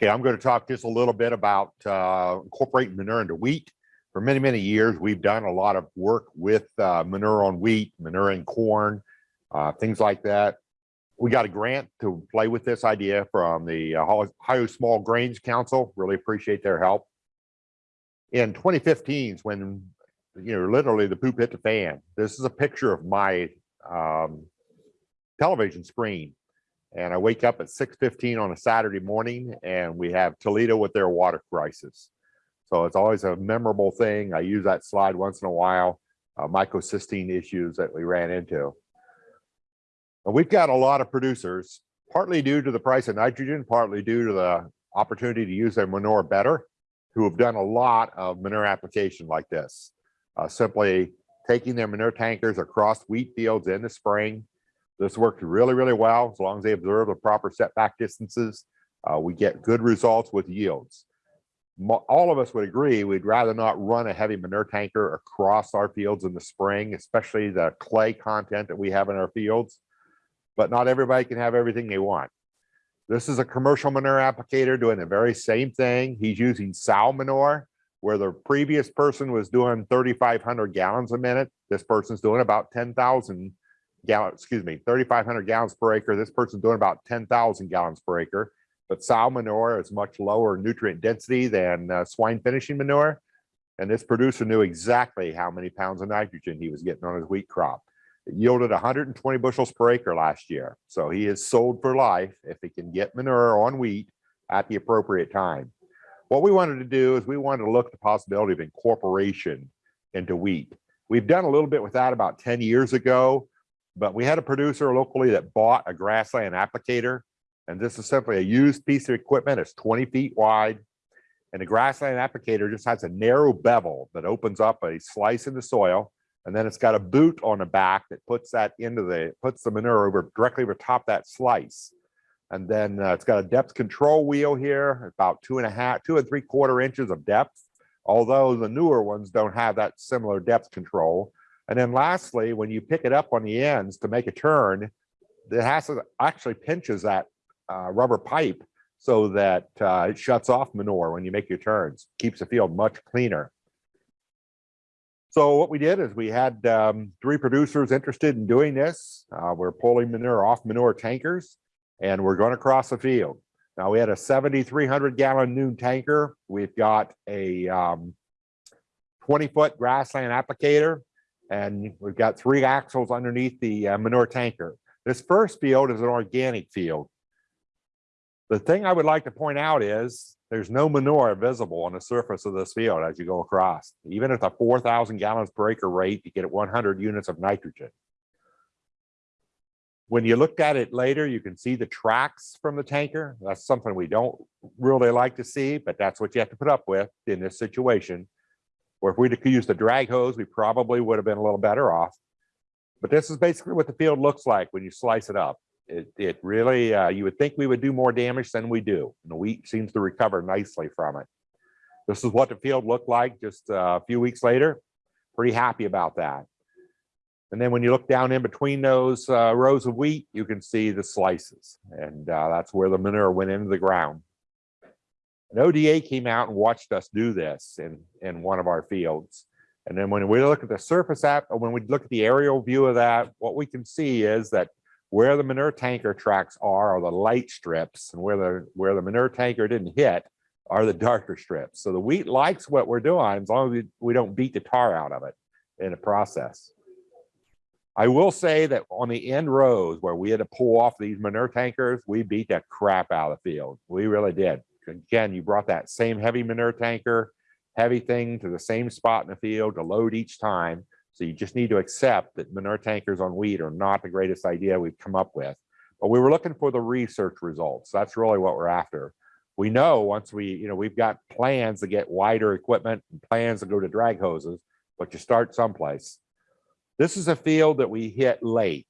Okay, I'm going to talk just a little bit about uh, incorporating manure into wheat. For many, many years, we've done a lot of work with uh, manure on wheat, manure in corn, uh, things like that. We got a grant to play with this idea from the Ohio Small Grains Council. Really appreciate their help. In 2015 is when, you know, literally the poop hit the fan. This is a picture of my um, television screen and I wake up at 6.15 on a Saturday morning and we have Toledo with their water crisis. So it's always a memorable thing. I use that slide once in a while, uh, microcystin issues that we ran into. And we've got a lot of producers, partly due to the price of nitrogen, partly due to the opportunity to use their manure better, who have done a lot of manure application like this. Uh, simply taking their manure tankers across wheat fields in the spring, this worked really, really well. As long as they observe the proper setback distances, uh, we get good results with yields. All of us would agree we'd rather not run a heavy manure tanker across our fields in the spring, especially the clay content that we have in our fields. But not everybody can have everything they want. This is a commercial manure applicator doing the very same thing. He's using sow manure, where the previous person was doing 3,500 gallons a minute. This person's doing about 10,000 gallon, excuse me, 3,500 gallons per acre. This person's doing about 10,000 gallons per acre. But sow manure is much lower nutrient density than uh, swine finishing manure. And this producer knew exactly how many pounds of nitrogen he was getting on his wheat crop. It yielded 120 bushels per acre last year. So he is sold for life if he can get manure on wheat at the appropriate time. What we wanted to do is we wanted to look at the possibility of incorporation into wheat. We've done a little bit with that about 10 years ago but we had a producer locally that bought a grassland applicator. And this is simply a used piece of equipment. It's 20 feet wide. And the grassland applicator just has a narrow bevel that opens up a slice in the soil. And then it's got a boot on the back that puts that into the, puts the manure over directly over top that slice. And then uh, it's got a depth control wheel here, about two and a half, two and three quarter inches of depth. Although the newer ones don't have that similar depth control. And then lastly, when you pick it up on the ends to make a turn, it has to actually pinches that uh, rubber pipe so that uh, it shuts off manure when you make your turns, keeps the field much cleaner. So what we did is we had um, three producers interested in doing this. Uh, we're pulling manure off manure tankers and we're going to cross the field. Now we had a 7,300 gallon Nuhn tanker. We've got a um, 20 foot grassland applicator and we've got three axles underneath the uh, manure tanker. This first field is an organic field. The thing I would like to point out is there's no manure visible on the surface of this field as you go across. Even at the 4,000 gallons per acre rate, you get 100 units of nitrogen. When you looked at it later, you can see the tracks from the tanker. That's something we don't really like to see, but that's what you have to put up with in this situation. Or if we'd have used a drag hose, we probably would have been a little better off. But this is basically what the field looks like when you slice it up. It, it really, uh, you would think we would do more damage than we do. And the wheat seems to recover nicely from it. This is what the field looked like just uh, a few weeks later. Pretty happy about that. And then when you look down in between those uh, rows of wheat, you can see the slices. And uh, that's where the manure went into the ground. An ODA came out and watched us do this in, in one of our fields. And then when we look at the surface app, when we look at the aerial view of that, what we can see is that where the manure tanker tracks are are the light strips and where the where the manure tanker didn't hit are the darker strips. So the wheat likes what we're doing as long as we, we don't beat the tar out of it in the process. I will say that on the end rows where we had to pull off these manure tankers, we beat the crap out of the field. We really did again, you brought that same heavy manure tanker, heavy thing to the same spot in the field to load each time. So you just need to accept that manure tankers on wheat are not the greatest idea we've come up with. But we were looking for the research results. That's really what we're after. We know once we, you know, we've got plans to get wider equipment and plans to go to drag hoses, but you start someplace. This is a field that we hit late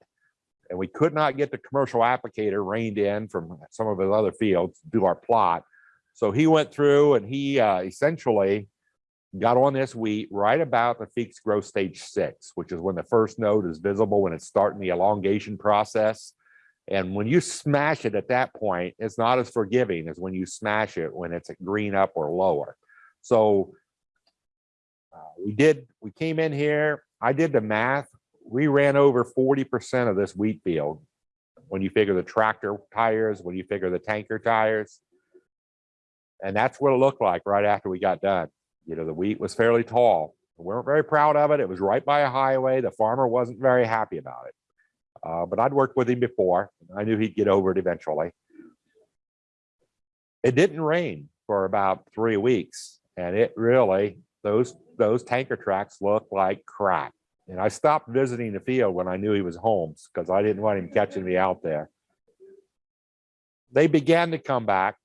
and we could not get the commercial applicator reined in from some of his other fields to do our plot. So he went through and he uh, essentially got on this wheat right about the Feekes growth stage six, which is when the first node is visible when it's starting the elongation process. And when you smash it at that point, it's not as forgiving as when you smash it when it's green up or lower. So uh, we did, we came in here, I did the math. We ran over 40% of this wheat field. When you figure the tractor tires, when you figure the tanker tires. And that's what it looked like right after we got done. You know, the wheat was fairly tall. We weren't very proud of it. It was right by a highway. The farmer wasn't very happy about it. Uh, but I'd worked with him before. I knew he'd get over it eventually. It didn't rain for about three weeks, and it really those those tanker tracks looked like crap. And I stopped visiting the field when I knew he was home because I didn't want him catching me out there. They began to come back,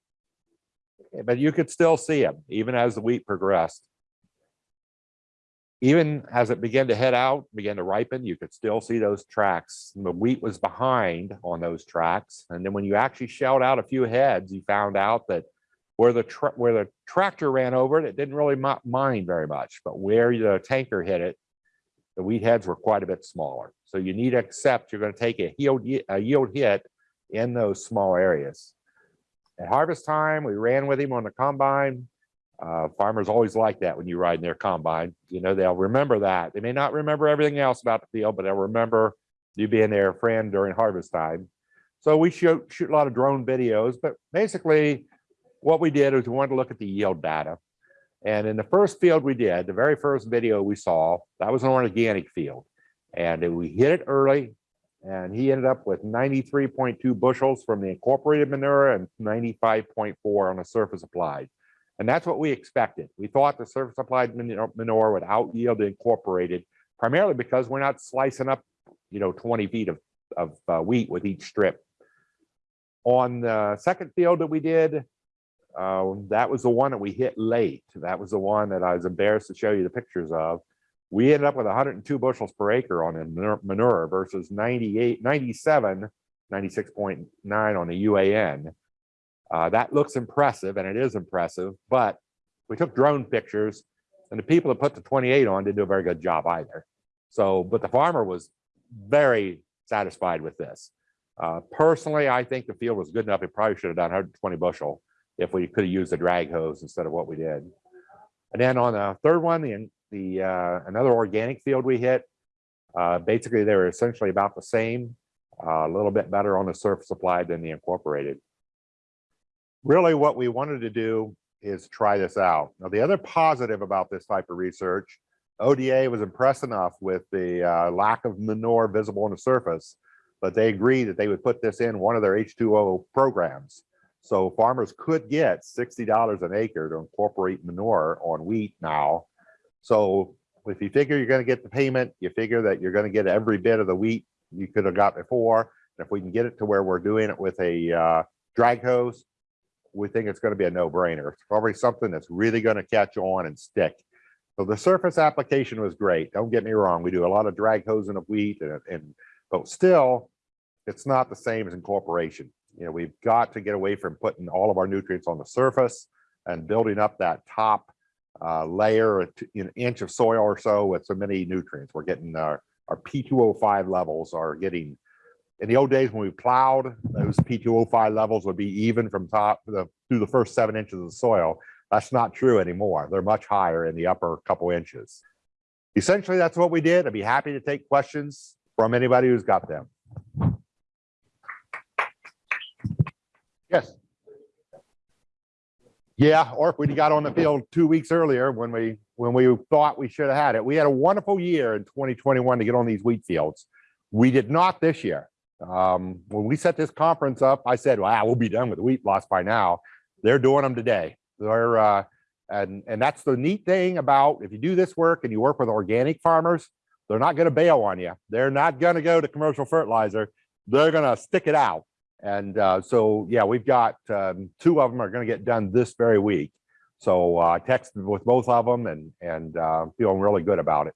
but you could still see them even as the wheat progressed even as it began to head out, began to ripen, you could still see those tracks. The wheat was behind on those tracks. And then when you actually shelled out a few heads, you found out that where the where the tractor ran over it, it didn't really mind very much. But where the tanker hit it, the wheat heads were quite a bit smaller. So you need to accept you're going to take a yield, a yield hit in those small areas. At harvest time, we ran with him on the combine. Uh, farmers always like that when you ride in their combine. You know, they'll remember that. They may not remember everything else about the field, but they'll remember you being their friend during harvest time. So we shoot, shoot a lot of drone videos, but basically what we did is we wanted to look at the yield data. And in the first field we did, the very first video we saw, that was an organic field. And we hit it early and he ended up with 93.2 bushels from the incorporated manure and 95.4 on the surface applied. And that's what we expected. We thought the surface applied manure would out yield the incorporated, primarily because we're not slicing up, you know, 20 feet of, of uh, wheat with each strip. On the second field that we did, uh, that was the one that we hit late. That was the one that I was embarrassed to show you the pictures of. We ended up with 102 bushels per acre on manure versus 98, 97, 96.9 on the UAN. Uh, that looks impressive and it is impressive, but we took drone pictures and the people that put the 28 on didn't do a very good job either. So, but the farmer was very satisfied with this. Uh, personally, I think the field was good enough. It probably should have done 120 bushel if we could have used the drag hose instead of what we did. And then on the third one, the, the uh, another organic field we hit, uh, basically they were essentially about the same, uh, a little bit better on the surface applied than the incorporated really what we wanted to do is try this out. Now, the other positive about this type of research, ODA was impressed enough with the uh, lack of manure visible on the surface, but they agreed that they would put this in one of their H2O programs. So farmers could get $60 an acre to incorporate manure on wheat now. So if you figure you're going to get the payment, you figure that you're going to get every bit of the wheat you could have got before. And if we can get it to where we're doing it with a uh, drag hose, we think it's going to be a no-brainer. It's probably something that's really going to catch on and stick. So the surface application was great. Don't get me wrong. We do a lot of drag hosing of wheat, and, and but still, it's not the same as incorporation. You know, we've got to get away from putting all of our nutrients on the surface and building up that top uh, layer, an inch of soil or so with so many nutrients. We're getting our, our P2O5 levels are getting in the old days when we plowed, those P2O5 levels would be even from top the, through the first seven inches of the soil. That's not true anymore. They're much higher in the upper couple inches. Essentially, that's what we did. I'd be happy to take questions from anybody who's got them. Yes. Yeah, or if we got on the field two weeks earlier when we when we thought we should have had it. We had a wonderful year in 2021 to get on these wheat fields. We did not this year. Um, when we set this conference up, I said, wow, we'll be done with wheat loss by now. They're doing them today. They're, uh, and, and that's the neat thing about if you do this work and you work with organic farmers, they're not going to bail on you. They're not going to go to commercial fertilizer. They're going to stick it out. And uh, so, yeah, we've got um, two of them are going to get done this very week. So uh, I texted with both of them and, and uh, feeling really good about it.